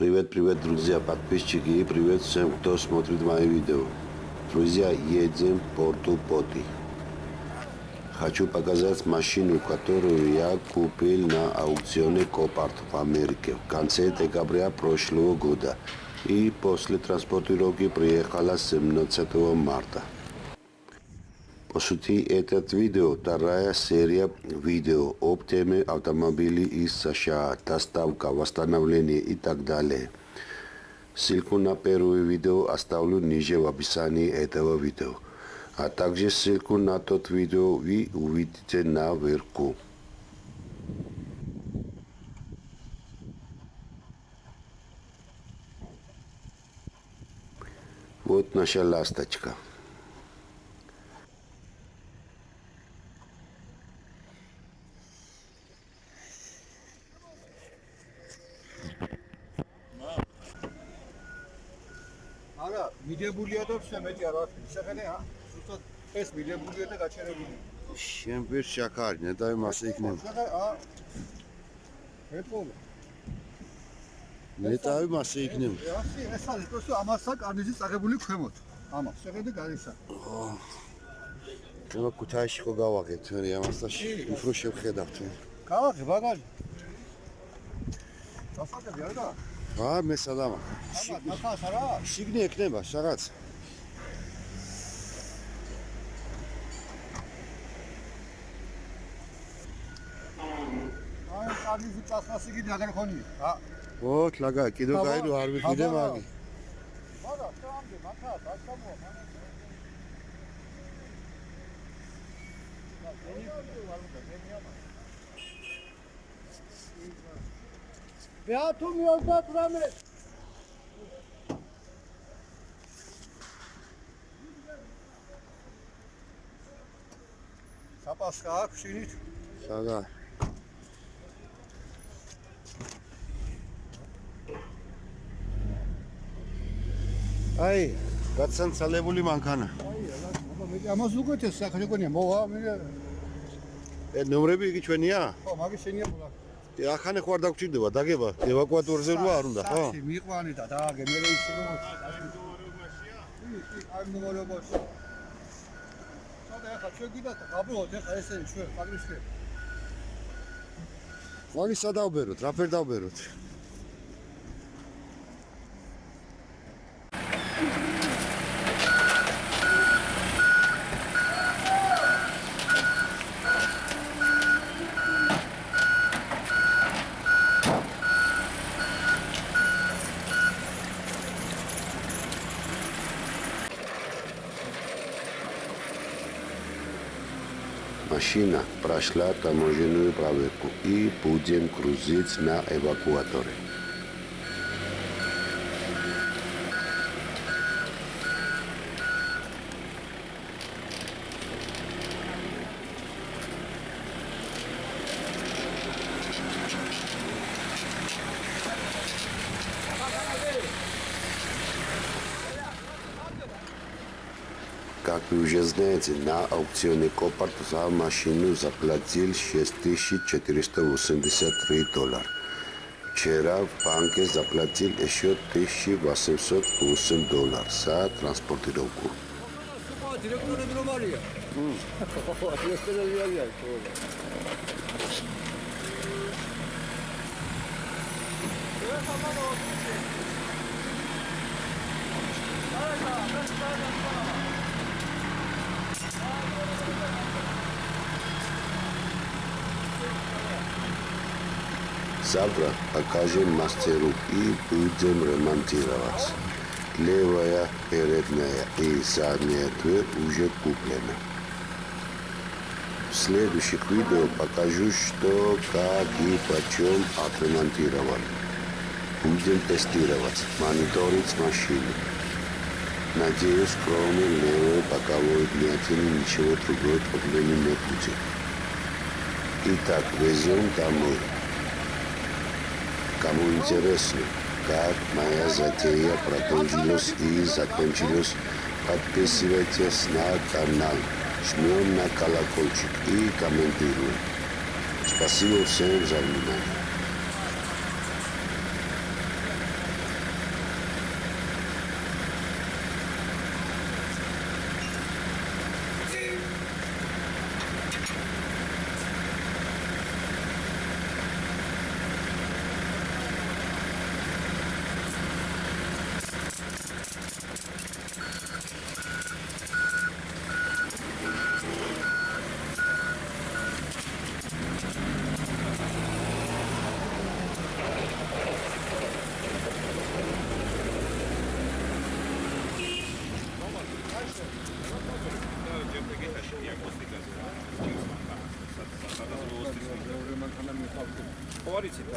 Привет, привет, друзья, подписчики и привет всем, кто смотрит мои видео. Друзья, едем в порту Поти. Хочу показать машину, которую я купил на аукционе Копарт в Америке в конце декабря прошлого года и после транспортировки приехала 17 марта. По сути, этот видео вторая серия видео об теме автомобилей из США, доставка, восстановление и так далее. Ссылку на первое видео оставлю ниже в описании этого видео. А также ссылку на тот видео вы увидите наверху. Вот наша ласточка. მიდებულია და ვსე მეტი არ ვარ. შეხედე, ა? ზუსტად ეს მიდებულია და გაჩერებული. შენ ვერ შაქარნე და იმას იქნება. შეხედე, ა? ეთქო. მეტავი მასე იქნება. ასე, ეს არის პროსო ამასა კარნიზი წაღებული ქვემოთ. ამას შეხედე გარისა. ჩვენ ქუთაისში ხო გავაღეთ მე ამას და უფრო შევხედავთ. გავაღე ბაგაჟი. დასაკები არა? რა მე სადაა? ნახავს არა? შიგნი ექნება რაღაც. აი კარგი წასლას იგი ნაგარ ხონია. ა ოთ ლაგა კიდო გაირო არ ვიყიდე მაგი. არა, სამდე მაქა, დაშამოა მამა. მე ვარ, მე მიამა. მიალდა პრამე. საპასკა აქვს შინით? საგა. აი, გაცანცალებული მანქანა. აბა მე ამას უკეთეს სახე გონია მოვა მე ე ნომრები იგი ჩვენია? ხო მაგის შენია ბოლა ე ახანე ხო არ დაგჭირდება, დაგება, ევაკუატორზე რვა არ უნდა, ხო? ტაქსი მიყვანი და დააგე მე ისე რომ აი ნომერებაში სადა ახლა ჩვენ გიდა გაბლოთ ახლა ესე ჩვენ პაგრიშე მაგის სადავბეროთ, რა ფერ დავბეროთ? Машина прошла таможенную проверку и будем грузить на эвакуаторе. Как вы уже знаете, на аукционе Копарт за машину заплатил 6483 доллара. Вчера в банке заплатил еще 1808 долларов за транспортировку. Thank you. Завтра покажем мастеру и будем ремонтировать. Левая, передняя и задняя дверь уже куплена. В следующих видео покажу, что, как и почем отремонтировали. Будем тестировать, мониторить машину. Надеюсь, кроме левой боковой вмятины ничего другой проблемы не будет. Итак, везем домой. Кому интересно, как моя затея продолжилась и закончилась, подписывайтесь на канал, жмем на колокольчик и комментируем. Спасибо всем за внимание.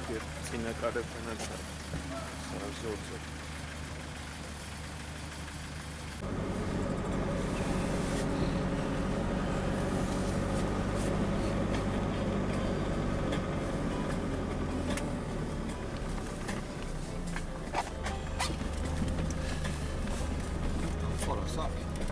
bekliyor. Sine kare fener şarjı olacak. Orası abi.